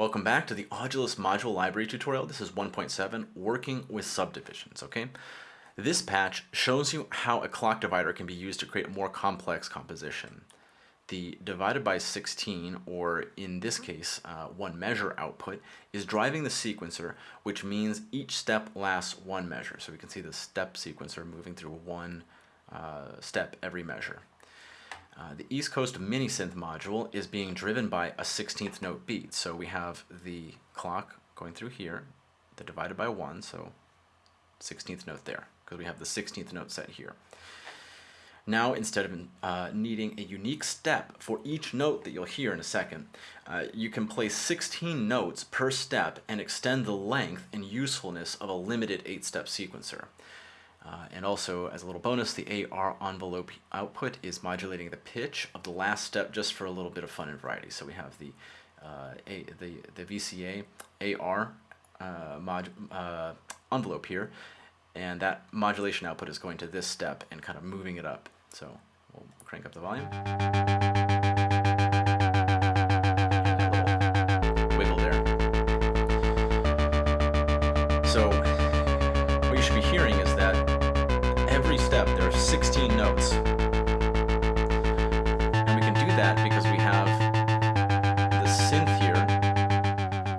Welcome back to the Audulus Module Library tutorial. This is 1.7, Working with Subdivisions, okay? This patch shows you how a clock divider can be used to create a more complex composition. The divided by 16, or in this case, uh, one measure output, is driving the sequencer, which means each step lasts one measure. So we can see the step sequencer moving through one uh, step every measure. Uh, the East Coast Mini Synth module is being driven by a 16th note beat. So we have the clock going through here, the divided by 1, so 16th note there, because we have the 16th note set here. Now, instead of uh, needing a unique step for each note that you'll hear in a second, uh, you can place 16 notes per step and extend the length and usefulness of a limited 8-step sequencer. Uh, and also, as a little bonus, the AR envelope output is modulating the pitch of the last step just for a little bit of fun and variety. So we have the uh, a, the, the VCA AR uh, mod, uh, envelope here, and that modulation output is going to this step and kind of moving it up. So we'll crank up the volume. 16 notes. And we can do that because we have the synth here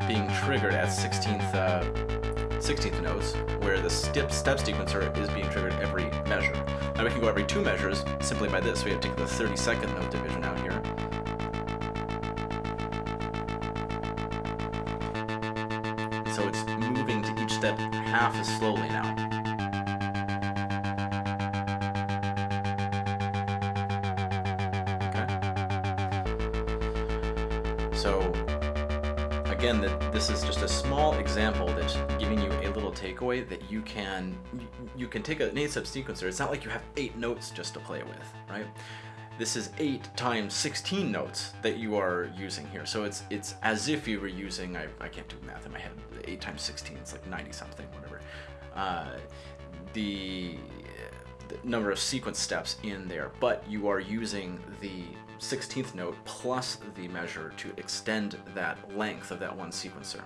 being triggered at 16th, uh, 16th notes, where the step, step sequencer is being triggered every measure. Now we can go every two measures simply by this. We have to take the 30 second note division out here. So it's moving to each step half as slowly now. So again, that this is just a small example that's giving you a little takeaway that you can you can take an 8-step sequencer. It's not like you have eight notes just to play with, right? This is 8 times 16 notes that you are using here. So it's it's as if you were using, I, I can't do math in my head, 8 times 16, it's like 90 something, whatever. Uh, the number of sequence steps in there, but you are using the 16th note plus the measure to extend that length of that one sequencer.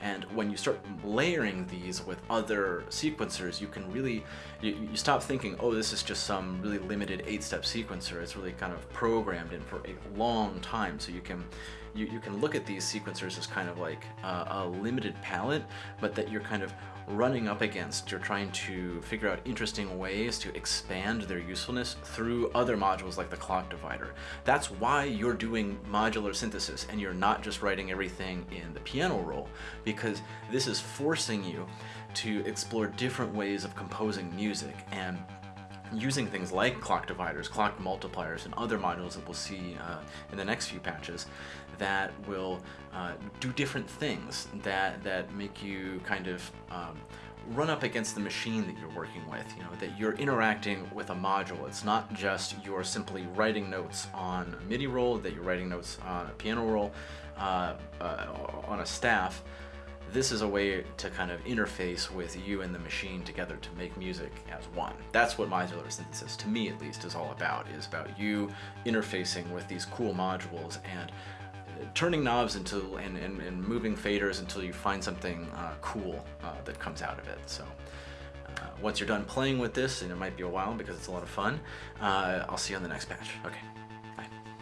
And when you start layering these with other sequencers, you can really, you, you stop thinking, oh, this is just some really limited eight-step sequencer. It's really kind of programmed in for a long time. So you can, you, you can look at these sequencers as kind of like a, a limited palette, but that you're kind of running up against. You're trying to figure out interesting ways to expand their usefulness through other modules like the clock divider. That's why you're doing modular synthesis and you're not just writing everything in the piano roll because this is forcing you to explore different ways of composing music and using things like clock dividers, clock multipliers, and other modules that we'll see uh, in the next few patches that will uh, do different things that, that make you kind of um, run up against the machine that you're working with, you know, that you're interacting with a module. It's not just you're simply writing notes on a MIDI roll, that you're writing notes on a piano roll, uh, uh on a staff, this is a way to kind of interface with you and the machine together to make music as one. That's what modular synthesis, to me at least, is all about, is about you interfacing with these cool modules and uh, turning knobs until and, and, and moving faders until you find something uh, cool uh, that comes out of it. So uh, once you're done playing with this, and it might be a while because it's a lot of fun, uh, I'll see you on the next patch. Okay.